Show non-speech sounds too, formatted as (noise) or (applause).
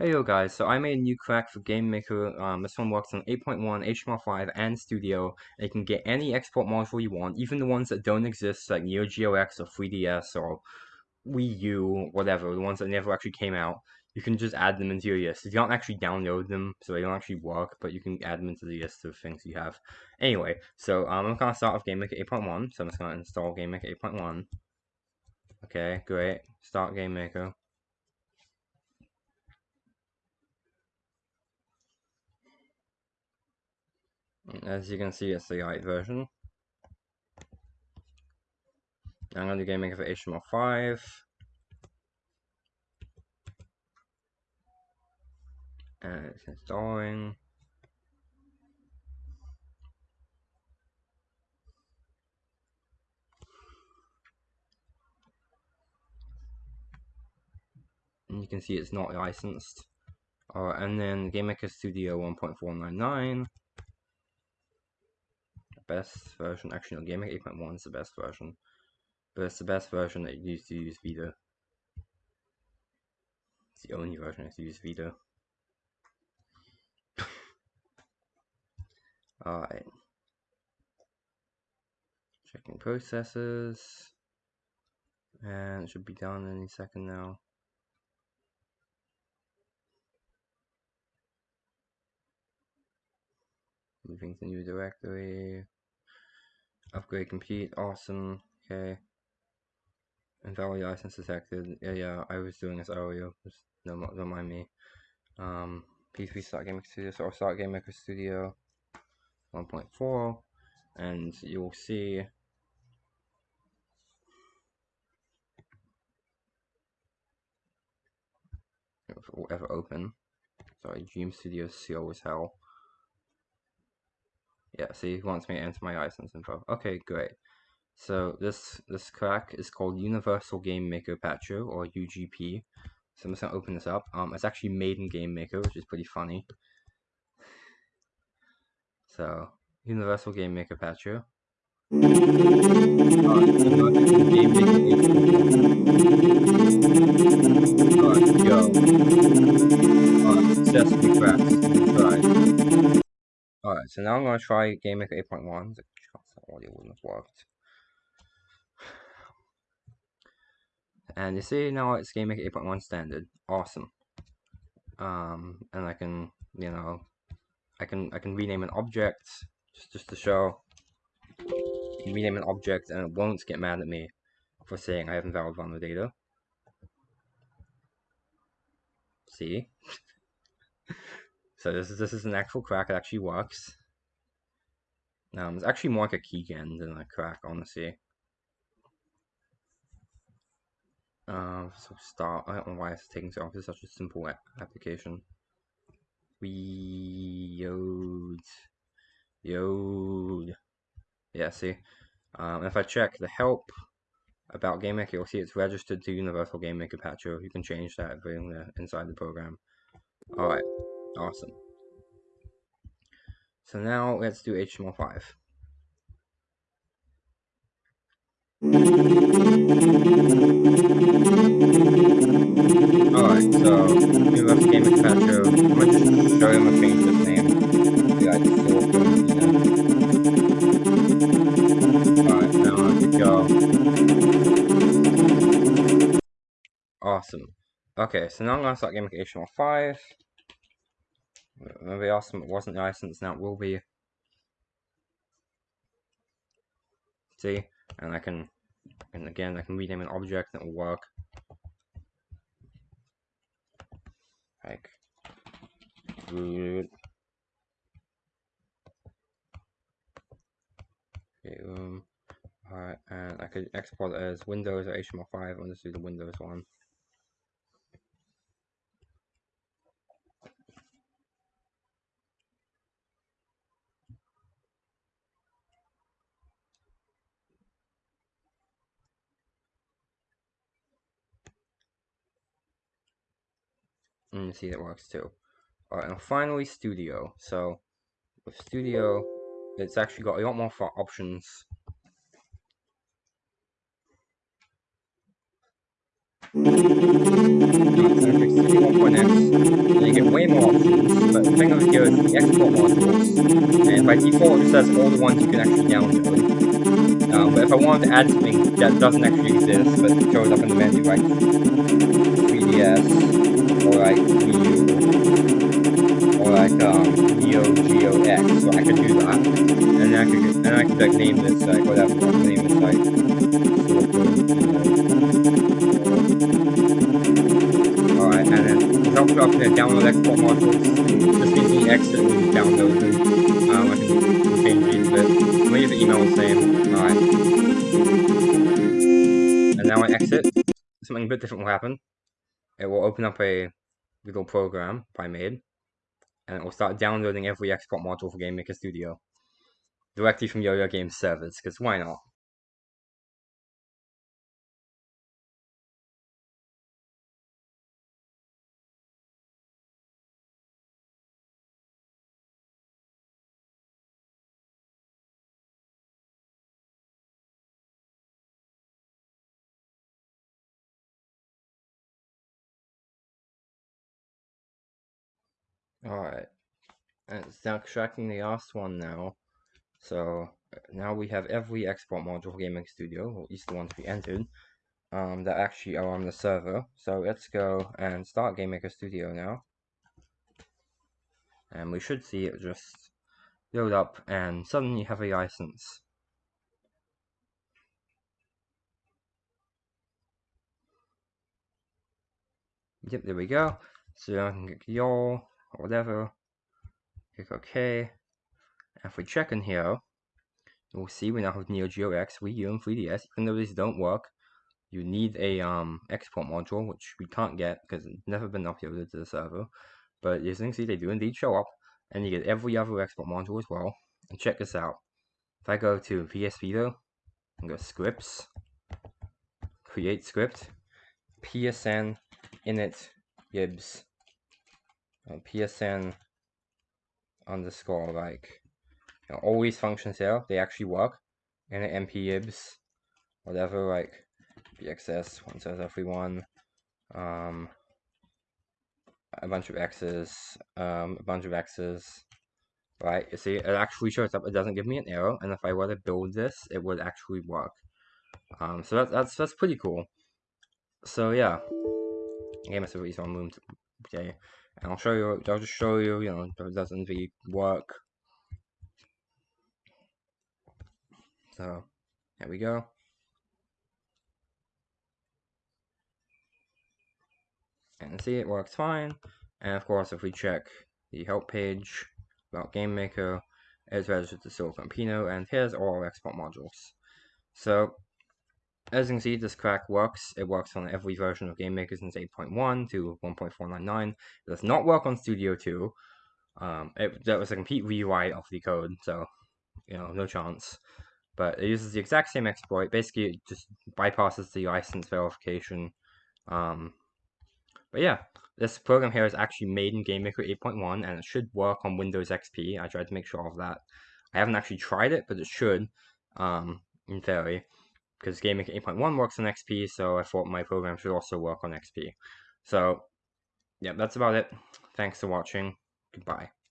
Hey yo guys, so I made a new crack for GameMaker. Um, this one works on 8.1, HTML5, and Studio. And you can get any export module you want, even the ones that don't exist, like Neo Geo X or 3DS or Wii U, whatever, the ones that never actually came out. You can just add them into your list. You don't actually download them, so they don't actually work, but you can add them into the list of things you have. Anyway, so um, I'm gonna start with GameMaker 8.1. So I'm just gonna install GameMaker 8.1. Okay, great. Start GameMaker. As you can see, it's the light version. I'm going to do GameMaker for HTML5. And it's installing. And you can see it's not licensed. Uh, and then GameMaker Studio 1.499 best version. Actually, no, GameMaker 8.1 is the best version. But it's the best version that you used to use Vita. It's the only version that use Vita. (laughs) Alright. Checking processes. And it should be done any second now. Moving to new directory. Upgrade complete, awesome, okay. Invalid license detected. Yeah, yeah, I was doing this earlier. Just don't, don't mind me. Um, P3 Start Game Maker Studio, so start Game Maker Studio 1.4, and you'll see if it will ever open. Sorry, Dream Studio slow as hell. Yeah, see, he wants me to enter my license info. Okay, great. So this this crack is called Universal Game Maker Patcher or UGP. So I'm just gonna open this up. Um, it's actually made in Game Maker, which is pretty funny. So Universal Game Maker Patcher. So now I'm going to try GameMaker 8.1. The audio wouldn't have worked. And you see now it's GameMaker 8.1 standard. Awesome. Um, and I can, you know, I can I can rename an object just just to show. Rename an object and it won't get mad at me for saying I haven't valid the data. See? (laughs) So this is this is an actual crack. It actually works. Um, it's actually more like a keygen than a crack, honestly. Uh, so start. I don't know why it's taking so long. It's such a simple application. We yode yode. Yeah, see. Um, if I check the help about GameMaker, you'll see it's registered to Universal GameMaker Patcher. You can change that inside the program. All right. Awesome. So now let's do HTML5. Alright, so we left game Petro. I'm gonna just show him a change this name. Alright, now to go. Awesome. Okay, so now I'm gonna start gaming HTML5. Maybe awesome it wasn't licensed, now it will be. See? And I can, and again, I can rename an object and it will work. Like. Okay, um, alright, and I could export as Windows or HTML5, I'll just do the Windows one. And see that works too. Alright, and finally Studio. So with Studio, it's actually got a lot more options. and you get way more options, but the thing over here is the export modules, and by default it says all the ones you can actually download. Um, but if I wanted to add something that doesn't actually exist, but shows up in the menu, like 3DS, or like U, or like um, Neo Geo X, so I could do that, and then I could, and I could like name this like whatever, name this like helps you up to download export modules. Just gives me exit and download them. Um, I can change these a bit. Leave the email the same. Alright. And now I exit. Something a bit different will happen. It will open up a little program I made. And it will start downloading every export module for GameMaker Studio. Directly from Yo-Yo Games servers, because why not? Alright. It's now extracting the last one now. So now we have every export module for Gaming Studio, or at least the ones we entered, um, that actually are on the server. So let's go and start GameMaker Studio now. And we should see it just load up and suddenly have a license. Yep, there we go. So I can click y'all or whatever. Click OK. And if we check in here, we'll see we now have Neo Geo X, Wii U, and 3DS. Even though these don't work, you need a um, export module, which we can't get because it's never been uploaded to the server. But as you can see, they do indeed show up, and you get every other export module as well. And check this out. If I go to PS Vita and go scripts, create script, PSN init gibs uh, PSN underscore like you know, all these functions here. They actually work. And M.P.I.B.S. whatever like bxs one says everyone um a bunch of x's um a bunch of x's right? You see it actually shows up. It doesn't give me an error and if i were to build this it would actually work. Um so that's that's that's pretty cool. So yeah. Game is a reason room okay and I'll show you, I'll just show you, you know, it doesn't really work. So, there we go. And see, it works fine. And of course, if we check the help page about GameMaker, it's registered to Silicon Pino, and here's all our export modules. So, as you can see, this crack works. It works on every version of GameMaker since 8.1 to 1.499. It does not work on Studio 2. Um, it, that was a complete rewrite of the code, so, you know, no chance. But it uses the exact same exploit. Basically, it just bypasses the license verification. Um, but yeah, this program here is actually made in GameMaker 8.1, and it should work on Windows XP. I tried to make sure of that. I haven't actually tried it, but it should, um, in theory because GameMaker 8.1 works on XP, so I thought my program should also work on XP. So, yeah, that's about it. Thanks for watching. Goodbye.